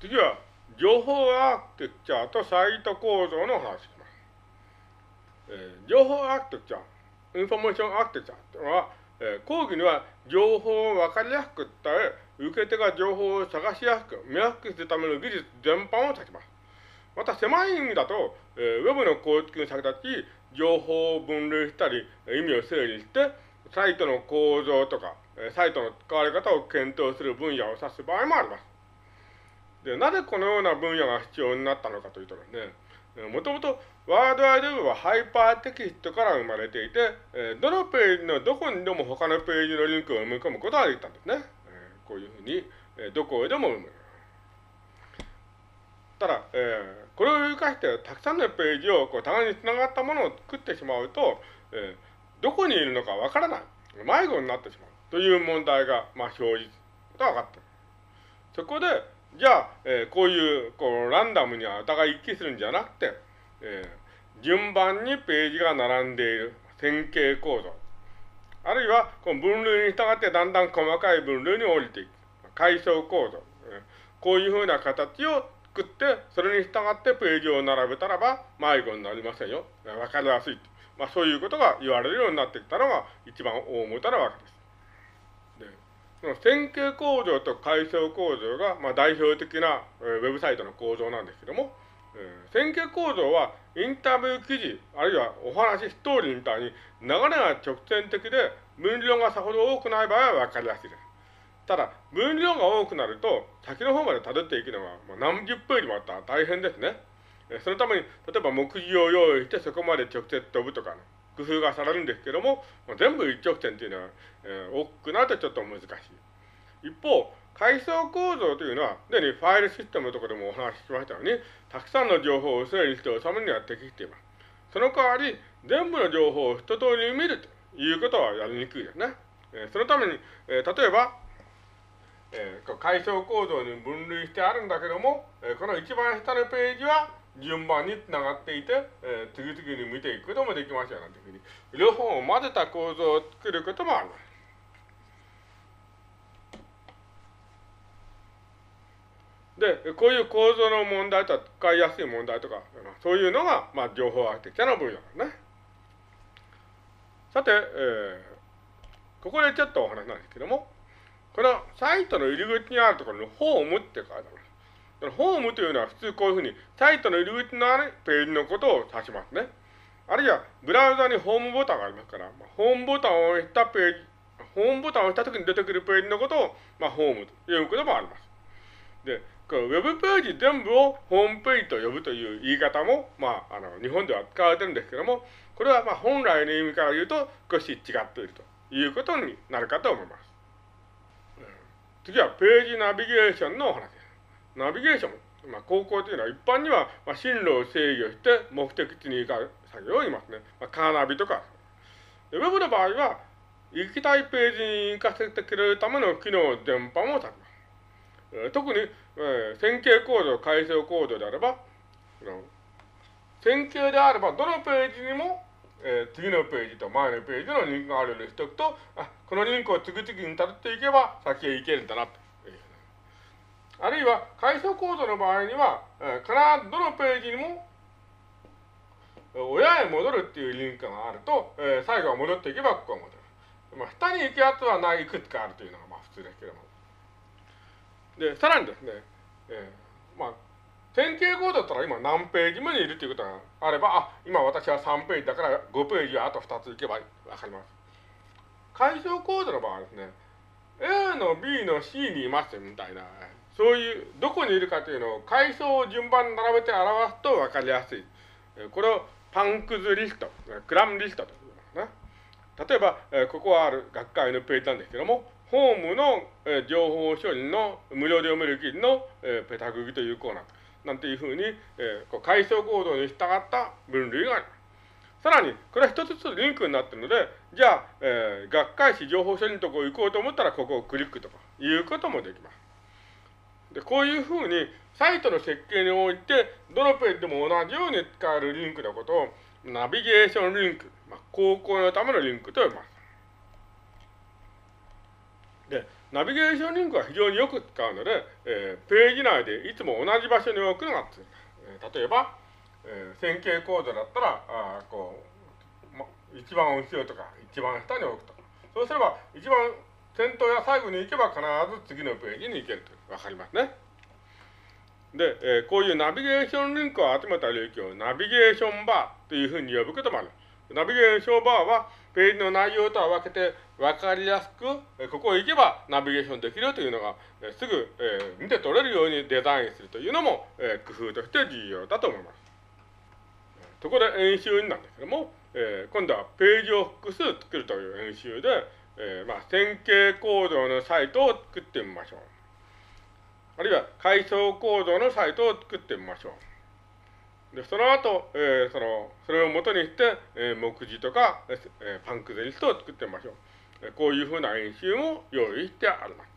次は、情報アーキテクチャーとサイト構造の話します。えー、情報アーキテクチャー、インフォメーションアーキテクチャーというのは、えー、講義には情報を分かりやすく伝え、受け手が情報を探しやすく、見やすくするための技術全般を指します。また狭い意味だと、えー、ウェブの構築に先立ち、情報を分類したり、意味を整理して、サイトの構造とか、サイトの使われ方を検討する分野を指す場合もあります。で、なぜこのような分野が必要になったのかというとですね、もともとワードアイドウェブはハイパーテキストから生まれていて、どのページのどこにでも他のページのリンクを埋め込むことができたんですね。こういうふうに、どこへでも埋める。ただ、え、これを生かしてたくさんのページをこう互いにつながったものを作ってしまうと、え、どこにいるのかわからない。迷子になってしまう。という問題が、まあ、生じた分かった。そこで、じゃあ、えー、こういう、こう、ランダムにお互い一致するんじゃなくて、えー、順番にページが並んでいる線形構造。あるいは、この分類に従ってだんだん細かい分類に降りていく。階層構造。えー、こういうふうな形を作って、それに従ってページを並べたらば迷子になりませんよ。わかりやすい。まあそういうことが言われるようになってきたのが一番大元なわけです。で、その線形構造と階層構造が、まあ、代表的な、えー、ウェブサイトの構造なんですけども、えー、線形構造はインタビュー記事、あるいはお話、ストーリーみたいに流れが直線的で分量がさほど多くない場合はわかりやすいです。ただ、分量が多くなると、先の方まで辿っていくのが、まあ、何十ページもあったら大変ですね。そのために、例えば目次を用意してそこまで直接飛ぶとかの工夫がされるんですけども、ま、全部一直線というのは、えー、大きくなるとちょっと難しい。一方、階層構造というのは、すでにファイルシステムのところでもお話ししましたように、たくさんの情報を整理して収めるには適しています。その代わり、全部の情報を一通り見るということはやりにくいですね。えー、そのために、えー、例えば、えー、階層構造に分類してあるんだけども、えー、この一番下のページは順番につながっていて、えー、次々に見ていくこともできますよなんていうふうに、両方を混ぜた構造を作ることもあります。で、こういう構造の問題とか使いやすい問題とか、そういうのが、まあ、情報アーキテクチャの分野ですね。さて、えー、ここでちょっとお話なんですけども、このサイトの入り口にあるところにホームって書いてあるあります。ホームというのは普通こういうふうにサイトの入り口のあるページのことを指しますね。あるいはブラウザにホームボタンがありますから、まホームボタンを押したページ、ホームボタンを押した時に出てくるページのことを、まあ、ホームということもあります。で、このウェブページ全部をホームページと呼ぶという言い方も、まあ、あの、日本では使われてるんですけども、これはまあ本来の意味から言うと少し違っているということになるかと思います。次はページナビゲーションのお話。ナビゲーション。まあ、高校というのは一般には、まあ、進路を制御して目的地に行か作業を言いますね。まあ、カーナビとか。ウェブの場合は、行きたいページに行かせてくれるための機能全般を指します。えー、特に、えー、線形構造、階層構造であれば、線形であれば、どのページにもえー、次のページと前のページのリンクがあるようにしておくと、あ、このリンクを次々に辿っていけば先へ行けるんだなと。あるいは、階層構造の場合には、えー、必ずどのページにも、親へ戻るっていうリンクがあると、えー、最後は戻っていけばここは戻る。まあ、下に行くやつはない、いくつかあるというのがまあ普通ですけども。で、さらにですね、えー、まあ、線形コードだったら今何ページ目にいるということがあれば、あ、今私は3ページだから5ページはあと2ついけばわかります。解消コードの場合はですね、A の B の C にいますみたいな、そういう、どこにいるかというのを階層を順番に並べて表すとわかりやすい。これをパンクズリスト、クラムリストと言いますね。例えば、ここはある学会のページなんですけども、ホームの情報処理の無料で読める記事のペタグギというコーナー。なんていうふうに、えー、こう階層構造に従った分類があります。さらに、これは一つずつリンクになっているので、じゃあ、え、学会誌情報処理のところ行こうと思ったら、ここをクリックとかいうこともできます。で、こういうふうに、サイトの設計において、どのページでも同じように使えるリンクのことを、ナビゲーションリンク、まあ、高校のためのリンクと呼びます。で、ナビゲーションリンクは非常によく使うので、えー、ページ内でいつも同じ場所に置くのがつ、えー、例えば、えー、線形コードだったら、あこう、ま、一番後ろとか一番下に置くとか。そうすれば、一番先頭や最後に行けば必ず次のページに行けるとわかりますね。で、えー、こういうナビゲーションリンクを集めた領域をナビゲーションバーというふうに呼ぶこともある。ナビゲーションバーはページの内容とは分けて分かりやすく、えー、ここへ行けばナビゲーションできるというのが、えー、すぐ、えー、見て取れるようにデザインするというのも、えー、工夫として重要だと思います。そこで演習なんですけども、えー、今度はページを複数作るという演習で、えー、まあ、線形構造のサイトを作ってみましょう。あるいは階層構造のサイトを作ってみましょう。で、その後、えー、その、それを元にして、えー、目次とか、えー、パンクゼリストを作ってみましょう。こういうふうな演習も用意してあります。